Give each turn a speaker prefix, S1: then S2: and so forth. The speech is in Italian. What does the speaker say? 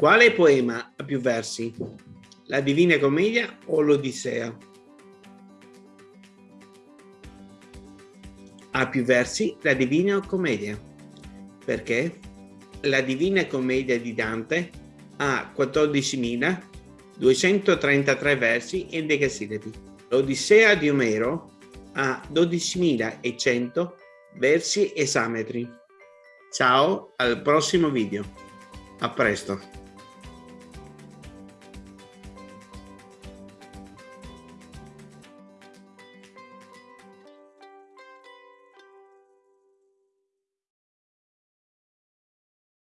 S1: Quale poema ha più versi? La Divina Commedia o l'Odissea? Ha più versi la Divina Commedia. Perché? La Divina Commedia di Dante ha 14.233 versi e decasillabi. L'Odissea di Omero ha 12.100 versi esametri. Ciao, al prossimo video. A presto.